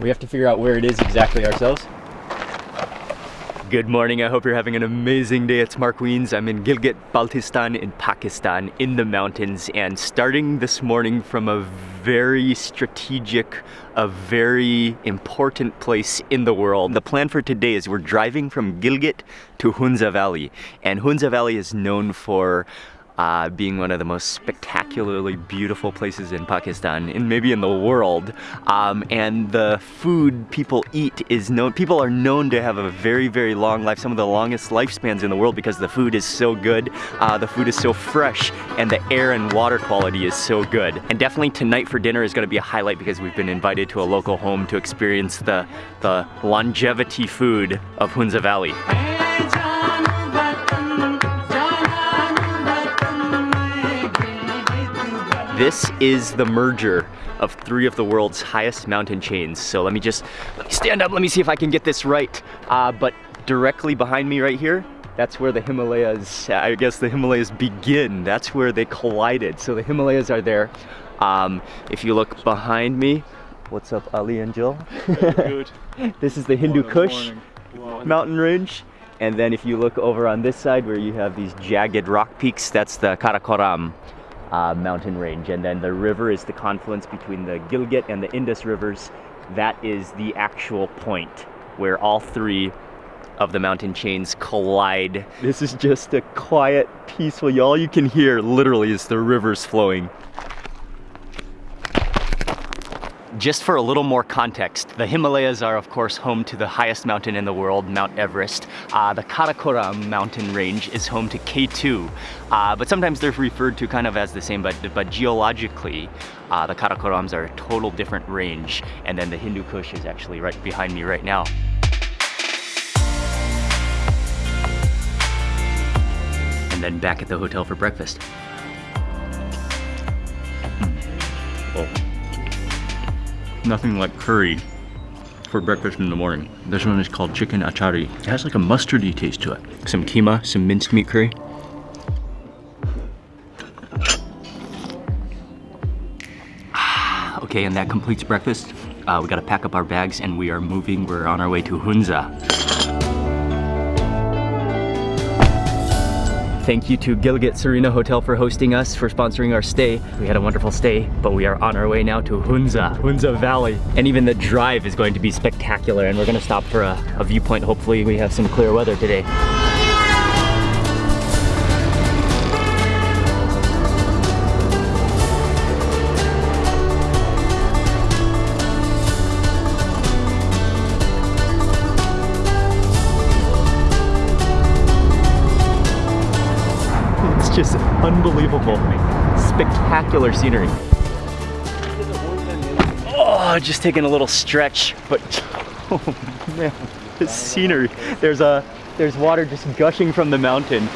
We have to figure out where it is exactly ourselves. Good morning, I hope you're having an amazing day. It's Mark Wiens. I'm in Gilgit, Baltistan in Pakistan in the mountains and starting this morning from a very strategic, a very important place in the world. The plan for today is we're driving from Gilgit to Hunza Valley and Hunza Valley is known for uh, being one of the most spectacularly beautiful places in Pakistan and maybe in the world. Um, and the food people eat is known, people are known to have a very, very long life, some of the longest lifespans in the world because the food is so good, uh, the food is so fresh, and the air and water quality is so good. And definitely tonight for dinner is gonna be a highlight because we've been invited to a local home to experience the, the longevity food of Hunza Valley. This is the merger of three of the world's highest mountain chains. So let me just let me stand up, let me see if I can get this right. Uh, but directly behind me right here, that's where the Himalayas, I guess the Himalayas begin. That's where they collided. So the Himalayas are there. Um, if you look behind me, what's up Ali and Jill? Good. this is the Hindu Morning, Kush morning. mountain range. And then if you look over on this side where you have these jagged rock peaks, that's the Karakoram uh, mountain range. And then the river is the confluence between the Gilgit and the Indus rivers. That is the actual point where all three of the mountain chains collide. This is just a quiet, peaceful, all you can hear literally is the rivers flowing. Just for a little more context, the Himalayas are of course home to the highest mountain in the world, Mount Everest. Uh, the Karakoram mountain range is home to K2, uh, but sometimes they're referred to kind of as the same, but, but geologically, uh, the Karakorams are a total different range, and then the Hindu Kush is actually right behind me right now. And then back at the hotel for breakfast. Oh nothing like curry for breakfast in the morning. This one is called chicken achari. It has like a mustardy taste to it. Some keema, some minced meat curry. okay, and that completes breakfast. Uh, we gotta pack up our bags and we are moving. We're on our way to Hunza. Thank you to Gilgit Serena Hotel for hosting us, for sponsoring our stay. We had a wonderful stay, but we are on our way now to Hunza, Hunza Valley. And even the drive is going to be spectacular and we're gonna stop for a, a viewpoint. Hopefully we have some clear weather today. Just unbelievable. Spectacular scenery. Oh, just taking a little stretch, but oh man, the scenery. There's a there's water just gushing from the mountain.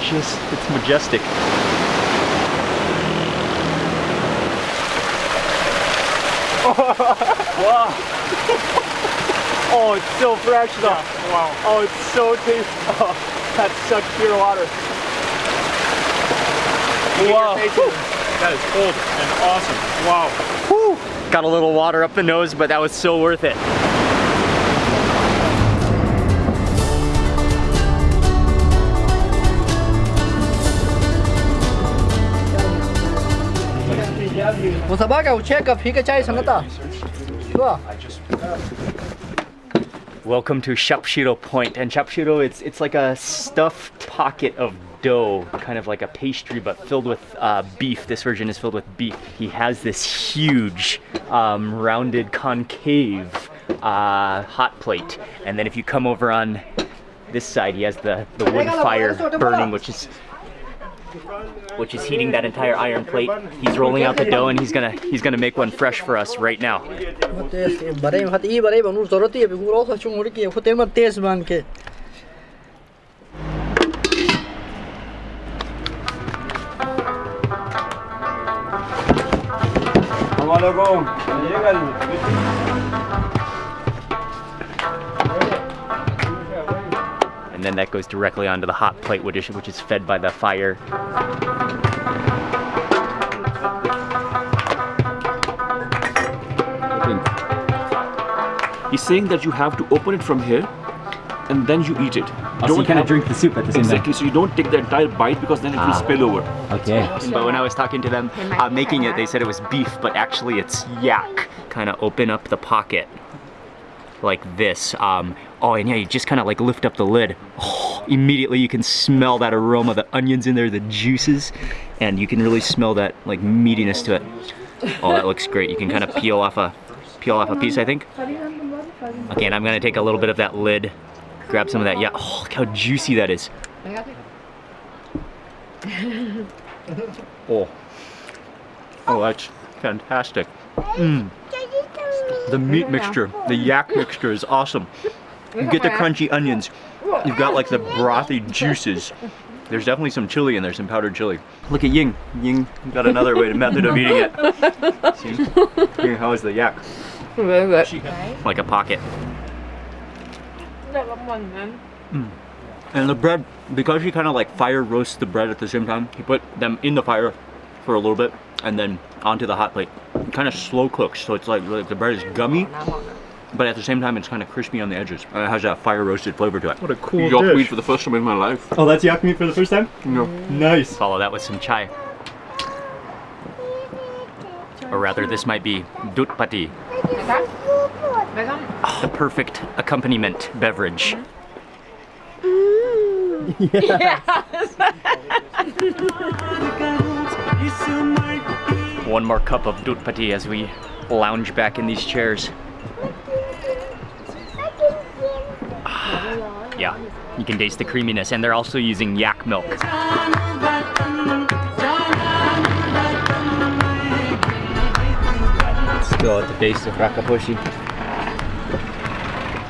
Just it's majestic. wow. Oh, it's so fresh though. Wow. Oh, it's so tasty. Oh, that's such pure water. Wow. That is cold and awesome. Wow. Whew. Got a little water up the nose, but that was so worth it. Welcome to Shapshiro Point, and Shapshiro, it's it's like a stuffed pocket of dough, kind of like a pastry, but filled with uh, beef. This version is filled with beef. He has this huge, um, rounded, concave uh, hot plate. And then if you come over on this side, he has the, the wood fire burning, which is which is heating that entire iron plate. He's rolling out the dough and he's gonna he's gonna make one fresh for us right now. तेज मान के And then that goes directly onto the hot plate, which is, which is fed by the fire. He's saying that you have to open it from here and then you eat it. Oh, so you kind of drink the soup at the same Exactly. So you don't take the entire bite because then it will Ah. spill over. time. Okay. But when I was talking to them uh, making it, they said it was beef, but actually it's yak. Kind of open up the pocket like this. Um, oh, and yeah, you just kind of like lift up the lid. Oh, immediately you can smell that aroma, the onions in there, the juices, and you can really smell that like meatiness to it. Oh, that looks great. You can kind of peel off a peel off a piece, I think. Okay, and I'm gonna take a little bit of that lid, grab some of that. Yeah, oh, look how juicy that is. Oh, oh, that's fantastic. Mm. The meat mixture, the yak mixture is awesome. You get the crunchy onions. You've got like the brothy juices. There's definitely some chili in there, some powdered chili. Look at Ying. Ying got another way, to method of eating it. See? Here, how is the yak? Very good. Like a pocket. Hmm. And the bread, because you kind of like fire roast the bread at the same time, he put them in the fire for a little bit and then onto the hot plate. It kind of slow cooks, so it's like, like the bread is gummy, but at the same time it's kind of crispy on the edges. And it has that fire roasted flavor to it. What a cool Yak meat for the first time in my life. Oh, that's yak meat for the first time? No. Nice. Follow that with some chai. Or rather, this might be dut the perfect accompaniment beverage. One more cup of dut pati as we lounge back in these chairs. Ah, yeah, you can taste the creaminess, and they're also using yak milk. At the base of Rakaposhi.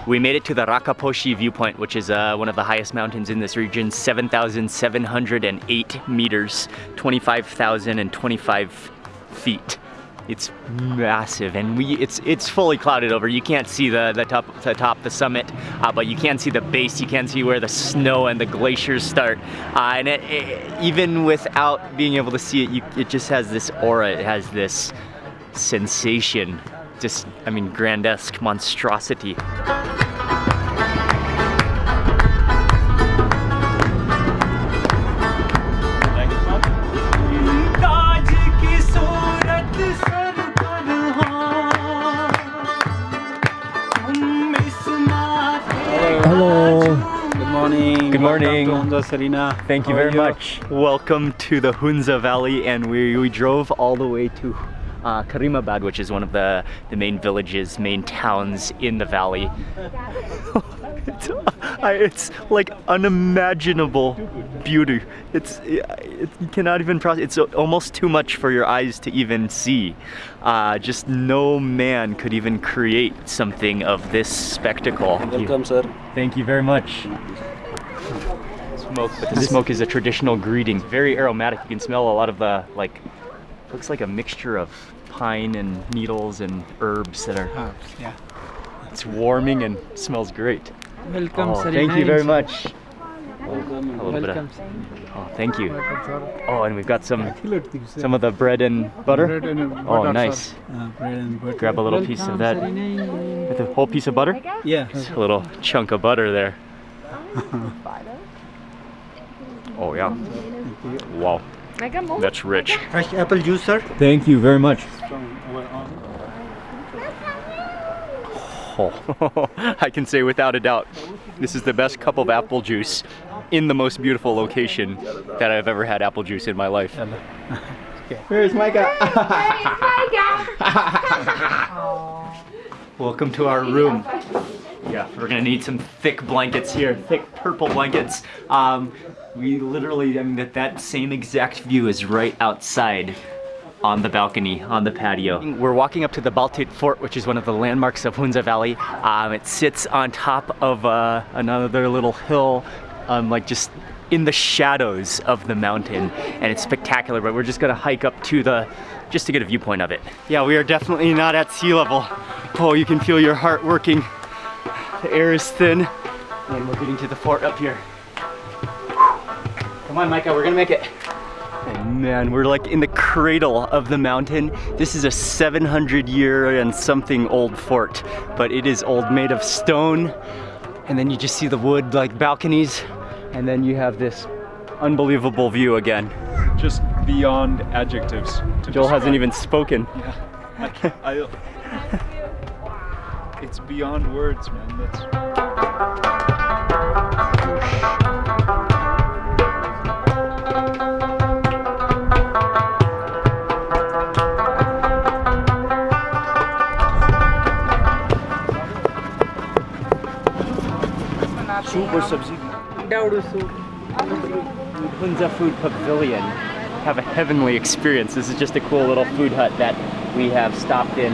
We made it to the Rakaposhi viewpoint, which is uh, one of the highest mountains in this region, 7,708 meters, 25,025 feet. It's massive, and we it's it's fully clouded over. You can't see the the top the top the summit, uh, but you can see the base. You can see where the snow and the glaciers start. Uh, and it, it- even without being able to see it, you, it just has this aura. It has this sensation. Just I mean, grandesque monstrosity. Hello. Good morning. Good morning. Welcome to Hunza Serena. Thank you How are very much. Welcome to the Hunza Valley, and we, we drove all the way to uh, Karimabad, which is one of the, the main villages, main towns in the valley. it's, it's like unimaginable beauty. It's it, you cannot even process. It's almost too much for your eyes to even see. Uh, just no man could even create something of this spectacle. Welcome, sir. Thank you very much. Smoke, but the smoke is a traditional greeting. Very aromatic. You can smell a lot of the like. Looks like a mixture of pine and needles and herbs that are. yeah. It's warming and smells great. Welcome, Oh, thank you very much. Welcome. A little bit of- Welcome. Oh, thank you. Welcome. Oh, and we've got some Some some of the bread and butter. bread and uh, Oh, nice. Uh, bread and butter. Grab a little piece of that. With a whole piece of butter. Yeah. A little chunk of butter there. Oh yeah. Wow, that's rich. Fresh apple juice, sir. Thank you very much. Oh, I can say without a doubt, this is the best cup of apple juice in the most beautiful location that I've ever had apple juice in my life. Where's Micah? Welcome to our room. Yeah, we're gonna need some thick blankets here, thick purple blankets. Um, we literally, I mean, that, that same exact view is right outside on the balcony, on the patio. We're walking up to the Baltit Fort, which is one of the landmarks of Hunza Valley. Um, it sits on top of uh, another little hill, um, like just in the shadows of the mountain, and it's spectacular. But we're just gonna hike up to the, just to get a viewpoint of it. Yeah, we are definitely not at sea level. Oh, you can feel your heart working. The air is thin, and we're getting to the fort up here. Come on, Micah, we're gonna make it. Oh man, we're like in the cradle of the mountain. This is a 700 year and something old fort, but it is old, made of stone. And then you just see the wood like balconies, and then you have this unbelievable view again. Just beyond adjectives. To Joel hasn't even spoken. Yeah. I, can't- I, it's beyond words, man. That's. Soup or? Daudu soup. Hunza Food Pavilion have a heavenly experience. This is just a cool little food hut that we have stopped in.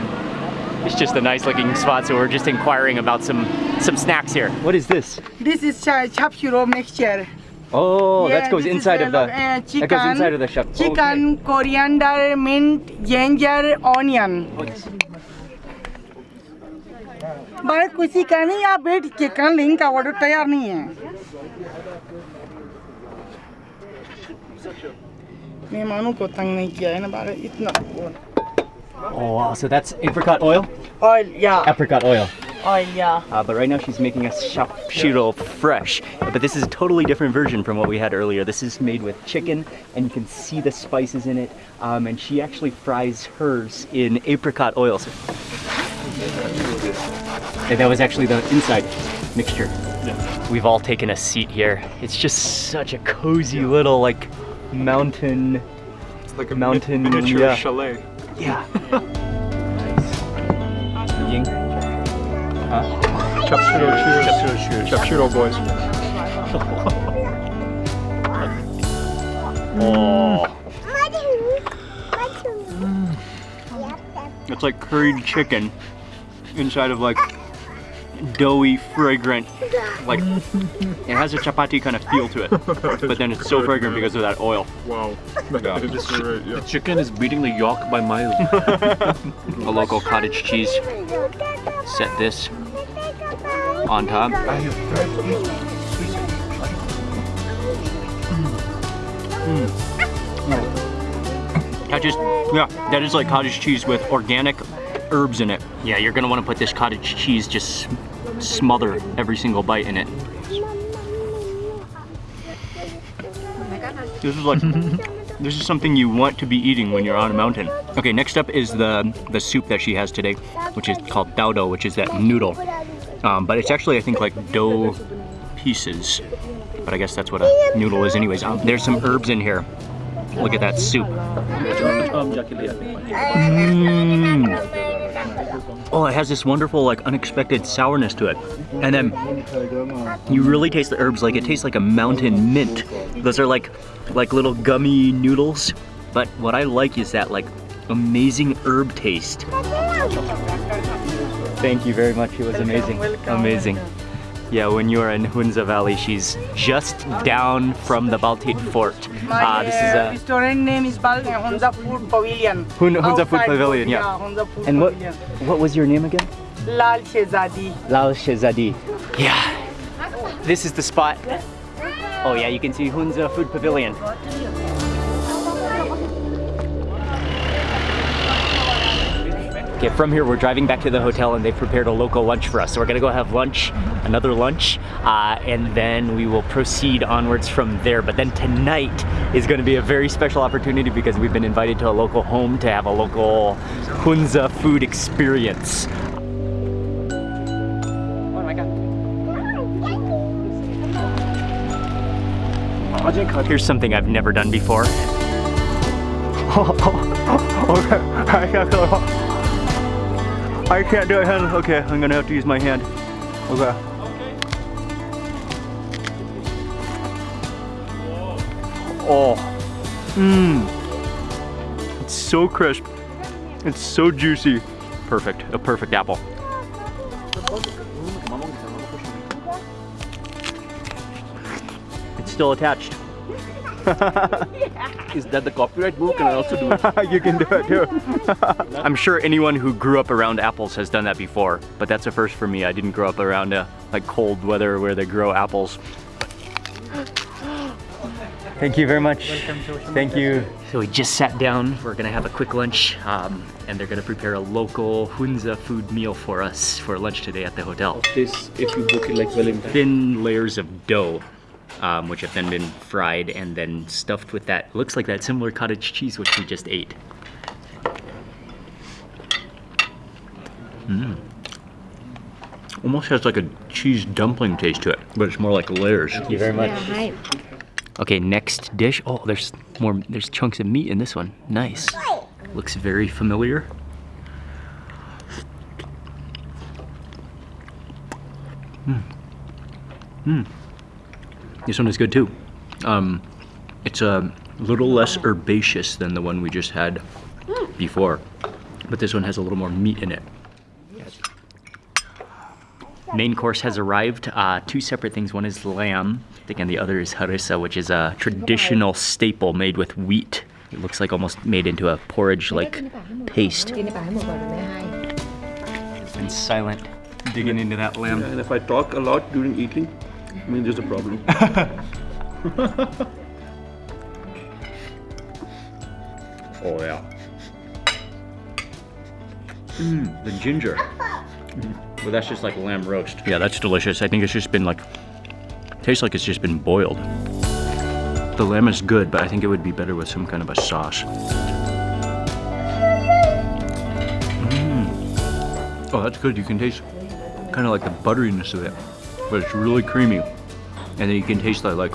It's just a nice looking spot, so we're just inquiring about some some snacks here. What is this? This is cha- chap shiro mixture. Oh, Yeah, that goes inside of the uh, that goes chicken, inside of the chef. Chicken, coriander, mint, ginger, onion. भाई किसी का नहीं आप wait chicken link का order तैयार नहीं है मेहमानों को तंग नहीं किया है ना बारे इतना Oh wow, so that's apricot oil? Oil या Apricot oil. ऑयल या Uh, but right now she's making us shapshiro fresh. But this is a totally different version from what we had earlier. This is made with chicken, and you can see the spices in it. Um, and she actually fries hers in apricot oil. So- and that was actually the inside mixture. We've all taken a seat here. It's just such a cozy little like mountain. It's like a Mountain, miniature yeah. chalet. Yeah. nice. Ying. Chapchiro cheers. Chapchiro boys. Oh. It's like curried chicken inside of like doughy, fragrant, like it has a chapati kind of feel to it, but then it's so fragrant because of that oil. Wow. That is great, yeah. Chicken is beating the yolk by miles. A local cottage cheese. Set this on top. Mm. Mm. That just, yeah, that is like cottage cheese with organic herbs in it. Yeah, you're gonna wanna put this cottage cheese just smother every single bite in it. This is like, this is something you want to be eating when you're on a mountain. Okay, next up is the the soup that she has today, which is called dao which is that noodle. Um, but it's actually, I think, like dough pieces. But I guess that's what a noodle is anyways. Um, there's some herbs in here. Look at that soup. Mm. Oh, it has this wonderful, like, unexpected sourness to it. And then you really taste the herbs like it tastes like a mountain mint. Those are like, like little gummy noodles. But what I like is that, like, amazing herb taste. Thank you very much. It was amazing. Amazing. Yeah, when you are in Hunza Valley, she's just down from the Baltit Fort. My Uh, this is uh, a restaurant name is Bal Hunza Food Pavilion. Hun- Hunza Food Pavilion, yeah. Yeah, Hunza Food And what Pavilion. what was your name again? Lal Shehzadi. Lal Shehzadi. Yeah. This is the spot. Oh yeah, you can see Hunza Food Pavilion. Okay, from here we're driving back to the hotel and they've prepared a local lunch for us. So we're gonna go have lunch, another lunch, uh, and then we will proceed onwards from there. But then tonight is gonna be a very special opportunity because we've been invited to a local home to have a local Hunza food experience. Oh my god. Here's something I've never done before. I can't do it, hand. Okay, I'm gonna have to use my hand. Okay. Oh. Mmm. It's so crisp. It's so juicy. Perfect. A perfect apple. It's still attached. Is that the copyright book? Can I also do it? you can do it too. I'm sure anyone who grew up around apples has done that before, but that's a first for me. I didn't grow up around uh, like cold weather where they grow apples. Thank you very much. Thank you. So we just sat down. We're gonna have a quick lunch, um, and they're gonna prepare a local Hunza food meal for us for lunch today at the hotel. This, if you book it like well in time. Thin layers of dough, um, which have then been fried and then stuffed with that. Looks like that similar cottage cheese which we just ate. Mm. Almost has like a cheese dumpling taste to it, but it's more like layers. Thank you very much. ให้ Okay, next dish. Oh, there's more, there's chunks of meat in this one. Nice. Looks very familiar. Hmm. Hmm. This one is good too. Um, it's a little less herbaceous than the one we just had before, but this one has a little more meat in it. Yes. Main course has arrived. Uh, two separate things. One is lamb, I think, and the other is harissa, which is a traditional staple made with wheat. It looks like almost made into a porridge-like paste. It's been silent digging into that lamb. And if I talk a lot during eating, I mean there's a problem. Oh yeah. Mmm, the ginger. Well, that's just like lamb roast. Yeah, that's delicious. I think it's just been like, tastes like it's just been boiled. The lamb is good, but I think it would be better with some kind of a sauce. Mmm. Oh, that's good. You can taste kind of like the butteriness of it, but it's really creamy. And then you can taste the, like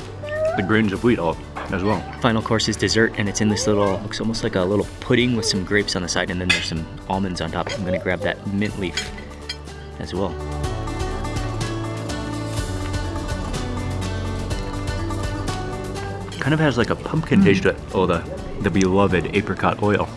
the grains of wheat all as well. Final course is dessert, and it's in this little, looks almost like a little pudding with some grapes on the side, and then there's some almonds on top. I'm gonna grab that mint leaf as well. Kind of has like a pumpkin taste to it. Oh, the, the beloved apricot oil.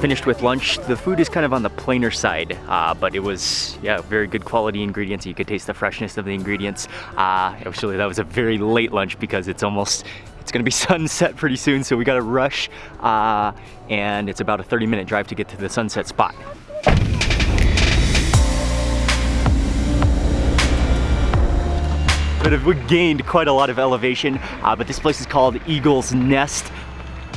Finished with lunch. The food is kind of on the plainer side, uh, but it was, yeah, very good quality ingredients. You could taste the freshness of the ingredients. Uh, actually, that was a very late lunch because it's almost, it's gonna be sunset pretty soon, so we gotta rush. Uh, and it's about a 30 minute drive to get to the sunset spot. But we gained quite a lot of elevation, uh, but this place is called Eagle's Nest.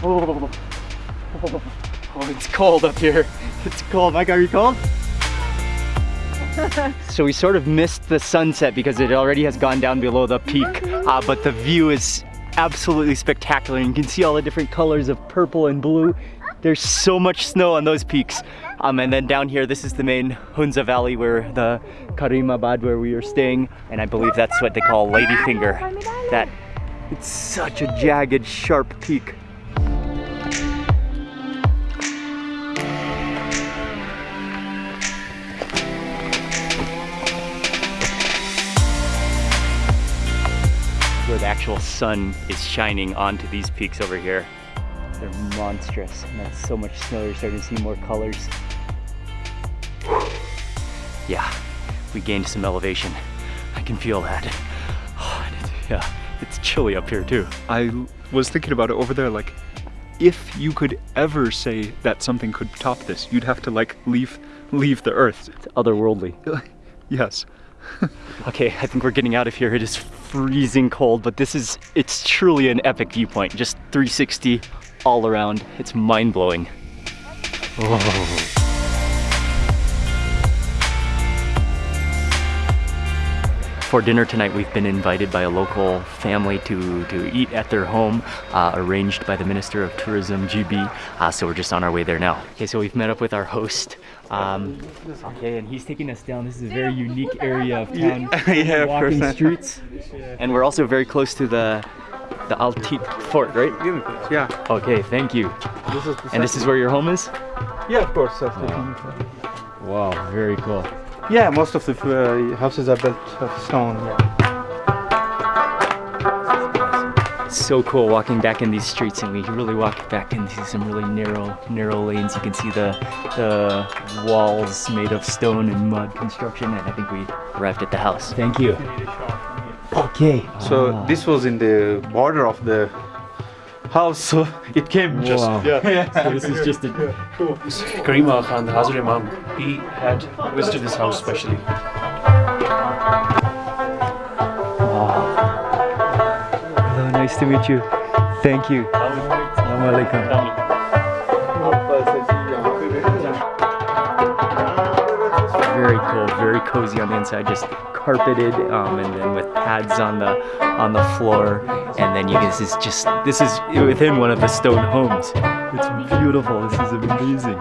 Oh, it's cold up here. It's cold. Mike, are you cold? so we sort of missed the sunset because it already has gone down below the peak, uh, but the view is absolutely spectacular. You can see all the different colors of purple and blue. There's so much snow on those peaks. Um, and then down here, this is the main Hunza Valley where the Karimabad where we are staying. And I believe that's what they call Ladyfinger. That, it's such a jagged, sharp peak. Actual sun is shining onto these peaks over here. They're monstrous, and that's so much snow, you're starting to see more colors. Yeah, we gained some elevation. I can feel that. Oh, it's, yeah, it's chilly up here too. I was thinking about it over there, like, if you could ever say that something could top this, you'd have to like leave leave the earth. It's otherworldly. Yes. Okay, I think we're getting out of here. It is freezing cold, but this is, it's truly an epic viewpoint. Just 360 all around. It's mind blowing. Oh. For dinner tonight, we've been invited by a local family to, to eat at their home, uh, arranged by the Minister of Tourism, GB. Uh, so we're just on our way there now. Okay, so we've met up with our host. Um, okay, and he's taking us down. This is a very unique area of town. Yeah, walking course. streets. And we're also very close to the the Altit Fort, right? Yeah. Okay, thank you. This is And this is where your home is? Yeah, of course. Wow, very cool. Yeah, most of the uh, houses are built of stone. Yeah. so cool walking back in these streets and we really walk back into some really narrow narrow lanes you can see the the walls made of stone and mud construction and i think we arrived at the house thank you okay So Ah. this was in the border of the house, so it came just Wow. yeah. so this is just a Karim Aga Khan, the Hazar Imam, he had visited this house specially. wow. Nice to meet you. Thank you. Assalamualaikum. Very cool, very cozy on the inside, just carpeted, um, and then with pads on the on the floor, and then you guys is just this is within one of the stone homes. It's beautiful. This is amazing.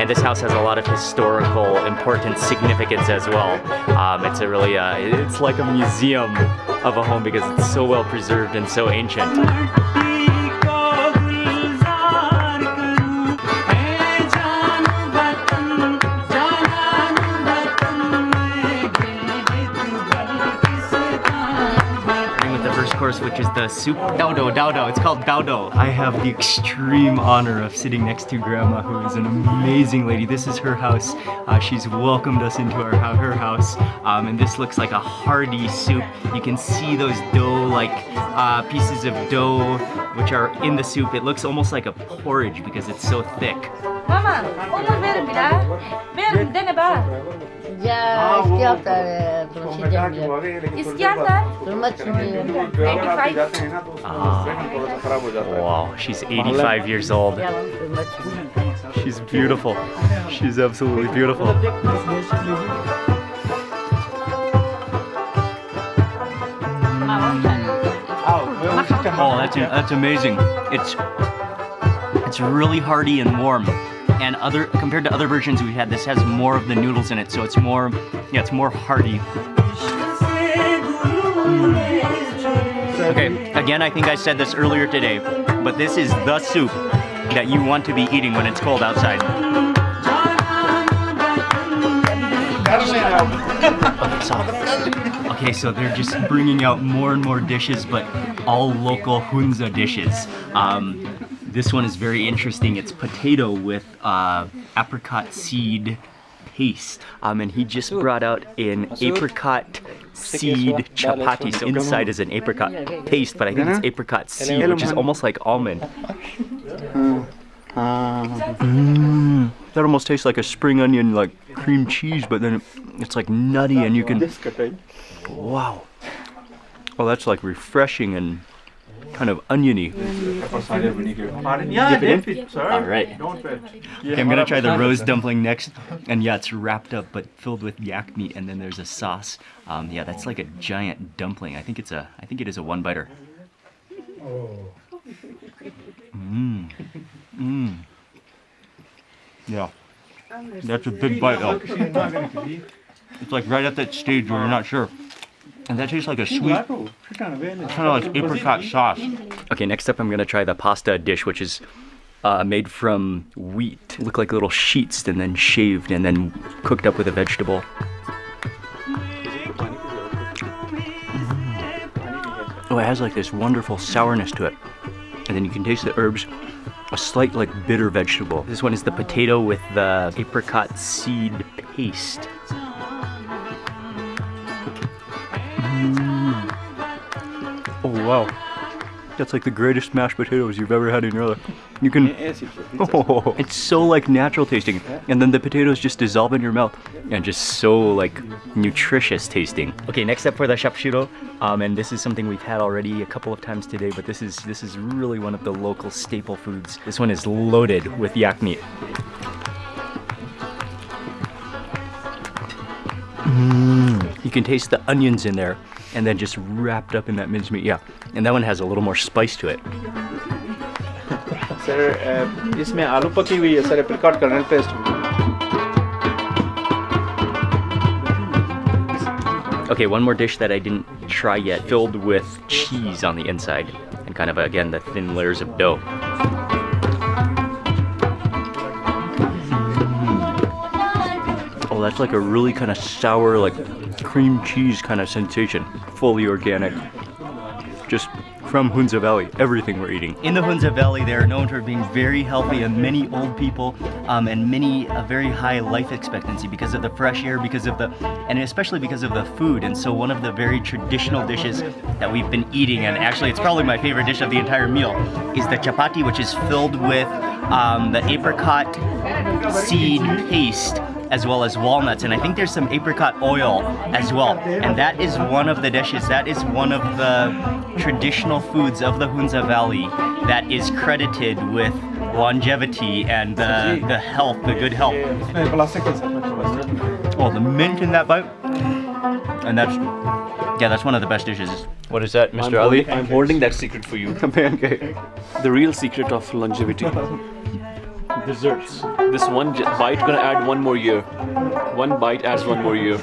And this house has a lot of historical important significance as well. Um, it's a really, uh, it's like a museum of a home because it's so well preserved and so ancient. Which is the soup daudo daudo. It's called daudo. I have the extreme honor of sitting next to Grandma, who is an amazing lady. This is her house. Uh, she's welcomed us into her house, um, and this looks like a hearty soup. You can see those dough-like uh, pieces of dough which are in the soup. It looks almost like a porridge because it's so thick. Mama, onu verin bir daha. Verin dene bak. Ya iskiyata tunashija mjia. İskender. Turma chumia. 85. Ah, wow, she's 85 years old. Ya turma chumia. She's beautiful. She's absolutely beautiful. Oh, that's that's amazing. It's it's really hearty and warm. And other compared to other versions we had, this has more of the noodles in it, so it's more yeah, it's more hearty. Okay, again, I think I said this earlier today, but this is the soup that you want to be eating when it's cold outside. Okay, so, okay, so they're just bringing out more and more dishes, but all local Hunza dishes. Um, this one is very interesting. It's potato with uh, apricot seed paste. Um, and he just brought out an apricot seed chapati. So inside is an apricot paste, but I think it's apricot seed, which is almost like almond. Mm, that almost tastes like a spring onion, like cream cheese, but then it's like nutty and you can. Wow. Oh, that's like refreshing and kind of oniony. Yeah, dip it, sir. All right. Okay, I'm gonna try the rose dumpling next, and yeah, it's wrapped up but filled with yak meat, and then there's a sauce. Um, yeah, that's like a giant dumpling. I think it's a, I think it is a one biter. Mmm. Mmm. Yeah. That's a big bite though. It's like right at that stage where you're not sure. And that tastes like a sweet, kind of like apricot sauce. Okay, next up I'm gonna try the pasta dish, which is uh, made from wheat. Look like little sheets and then shaved and then cooked up with a vegetable. Mm. Oh, it has like this wonderful sourness to it. And then you can taste the herbs, a slight like bitter vegetable. This one is the potato with the apricot seed paste. Wow. That's like the greatest mashed potatoes you've ever had in your life. You can. Oh, it's so like natural tasting, and then the potatoes just dissolve in your mouth, and just so like nutritious tasting. Okay, next up for the shapshiro, um, and this is something we've had already a couple of times today, but this is this is really one of the local staple foods. This one is loaded with yak meat. Mm, you can taste the onions in there, and then just wrapped up in that mincemeat. Yeah, and that one has a little more spice to it. Sir अ, इसमें आलू पकी हुई है sir apricot colonel paste Okay, one more dish that I didn't try yet, filled with cheese on the inside, and kind of again the thin layers of dough. That's like a really kind of sour, like cream cheese kind of sensation. Fully organic. Just from Hunza Valley, everything we're eating. In the Hunza Valley, they are known for being very healthy and many old people um, and many a very high life expectancy because of the fresh air, because of the, and especially because of the food. And so one of the very traditional dishes that we've been eating, and actually it's probably my favorite dish of the entire meal, is the chapati, which is filled with um, the apricot seed paste as well as walnuts. And I think there's some apricot oil as well. And that is one of the dishes. That is one of the traditional foods of the Hunza Valley that is credited with longevity and the, the health the good health. Oh the mint in that bite. And that's yeah that's one of the best dishes. What is that I'm Mr. Ali? holding, I'm holding that secret for you. pancake The real secret of longevity. Desserts. This one bite gonna add one more year. One bite adds one more year.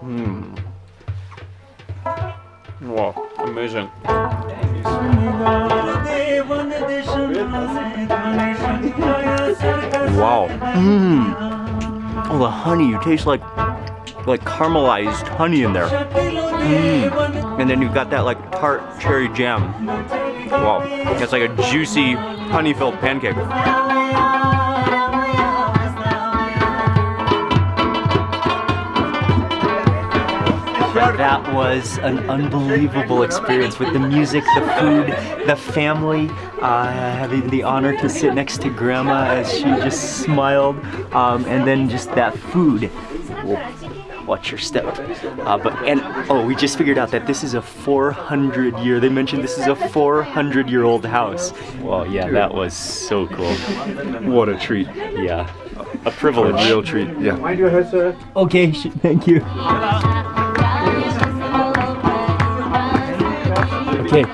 Hmm. Wow, amazing. Wow. Mmm. Oh, the honey. You taste like like caramelized honey in there. Mmm. And then you've got that like tart cherry jam. Wow. It's like a juicy honey-filled pancake. That was an unbelievable experience with the music, the food, the family. Uh, having the honor to sit next to Grandma as she just smiled, um, and then just that food. Whoa, Watch your step. Uh, but and oh, we just figured out that this is a 400 year. They mentioned this is a 400 year old house. Well, yeah, that was so cool. What a treat. Yeah, a A privilege. real treat. Yeah. Okay, thank you. Okay.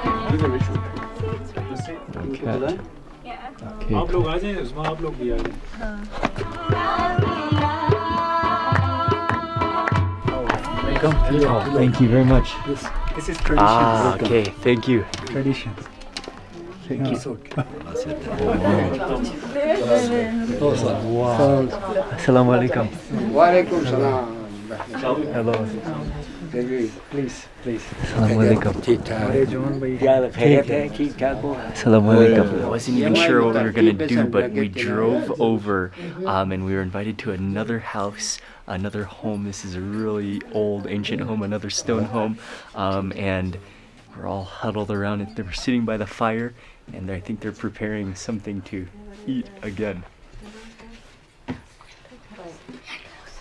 Cat. Okay. Oh, thank you very much. This is tradition. Ah, okay, thank you. Tradition. Thank you. Assalamu alaikum. Walaikum salam. Hello. Please, please. Assalamu alaikum. Assalamu alaikum. I wasn't even sure what we were gonna do, but we drove over um, and we were invited to another house, another home. This is a really old, ancient home, another stone home. Um, and we're all huddled around it. They're sitting by the fire and I think they're preparing something to eat again.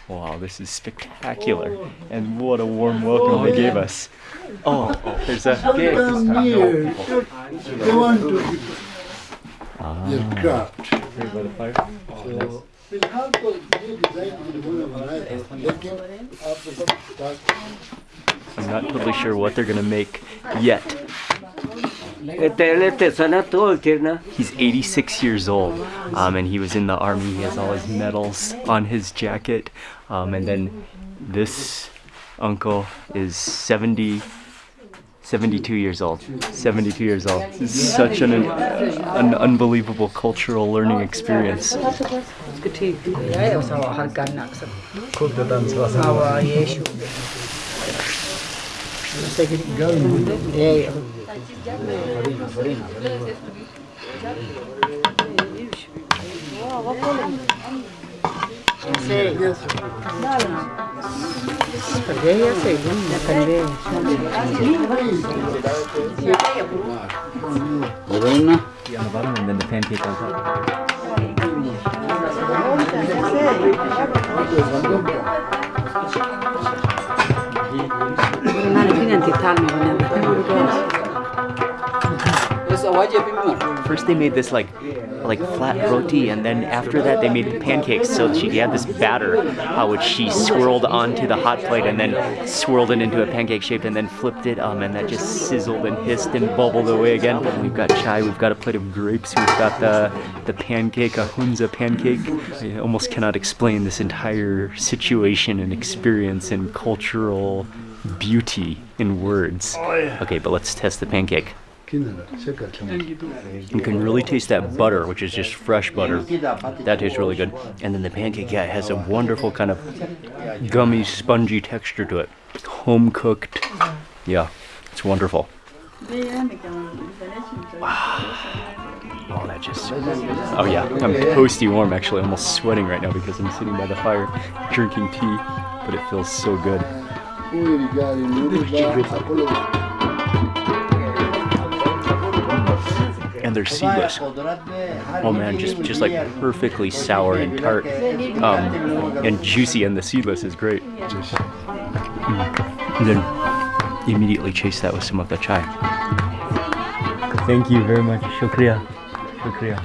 Wow, this is spectacular. And what a warm welcome they gave us. Oh, there's a I'm not totally sure what they're gonna make yet. He's 86 years old, um, and he was in the army. He has all his medals on his jacket, um, and then this uncle is 70, 72 years old. 72 years old. Is such an, an unbelievable cultural learning experience. Peguei a segunda também. Morena. E non ti calmi, non è andato. First they made this like like flat roti and then after that they made the pancakes so she had this batter uh, which she swirled onto the hot plate and then swirled it into a pancake shape and then flipped it um, and that just sizzled and hissed and bubbled away again. We've got chai, we've got a plate of grapes, we've got the, the pancake, a hunza pancake. I almost cannot explain this entire situation and experience and cultural beauty in words. Okay, but let's test the pancake. You can really taste that butter, which is just fresh butter. That tastes really good. And then the pancake, yeah, it has a wonderful kind of gummy, spongy texture to it. Home cooked. Yeah, it's wonderful. Oh, that just. Oh yeah, I'm toasty warm. Actually, almost sweating right now because I'm sitting by the fire drinking tea, but it feels so good. And they're seedless. Oh man, just just like perfectly sour and tart, um, and juicy, and the seedless is great. Mm. And then immediately chase that with some of the chai. Thank you very much. Shukriya. Shukriya.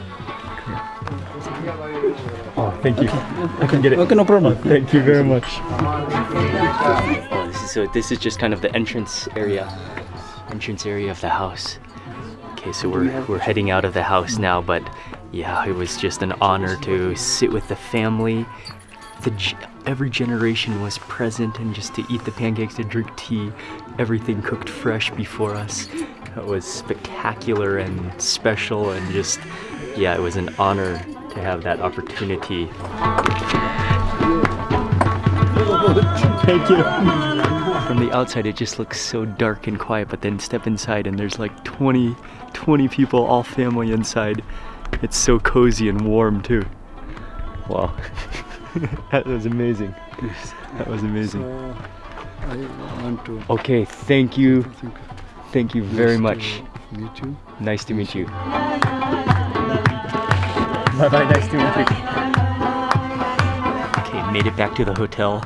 Oh, thank you. I can get it. Okay, no problem. Thank you very much. Oh, this is so. This is just kind of the entrance area, entrance area of the house. Okay, so we're we're heading out of the house now, but yeah, it was just an honor to sit with the family. The every generation was present, and just to eat the pancakes, to drink tea, everything cooked fresh before us. It was spectacular and special, and just yeah, it was an honor to have that opportunity. Thank you. From the outside, it just looks so dark and quiet, but then step inside and there's like 20, 20 people, all family inside. It's so cozy and warm too. Wow. that was amazing. That was amazing. I want to Okay, thank you. Thank you very much. meet you. Nice to meet you. Bye bye, nice to meet you. Okay, made it back to the hotel.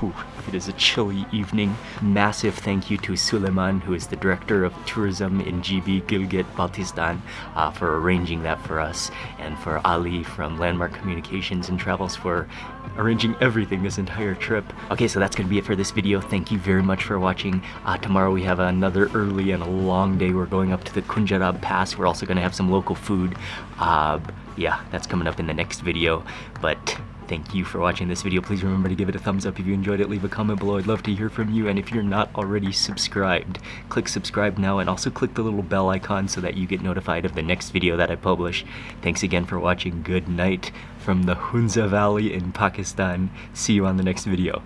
Whew, it is a chilly evening. Massive thank you to Suleiman, who is the director of tourism in GB Gilgit, Baltistan, uh, for arranging that for us, and for Ali from Landmark Communications and Travels for arranging everything this entire trip. Okay, so that's gonna be it for this video. Thank you very much for watching. Uh, tomorrow we have another early and a long day. We're going up to the Khunjerab Pass. We're also gonna have some local food. Uh, yeah, that's coming up in the next video. But thank you for watching this video. Please remember to give it a thumbs up if you enjoyed it. Leave a comment below. I'd love to hear from you. And if you're not already subscribed, click subscribe now and also click the little bell icon so that you get notified of the next video that I publish. Thanks again for watching. Good night from the Hunza Valley in Pakistan. See you on the next video.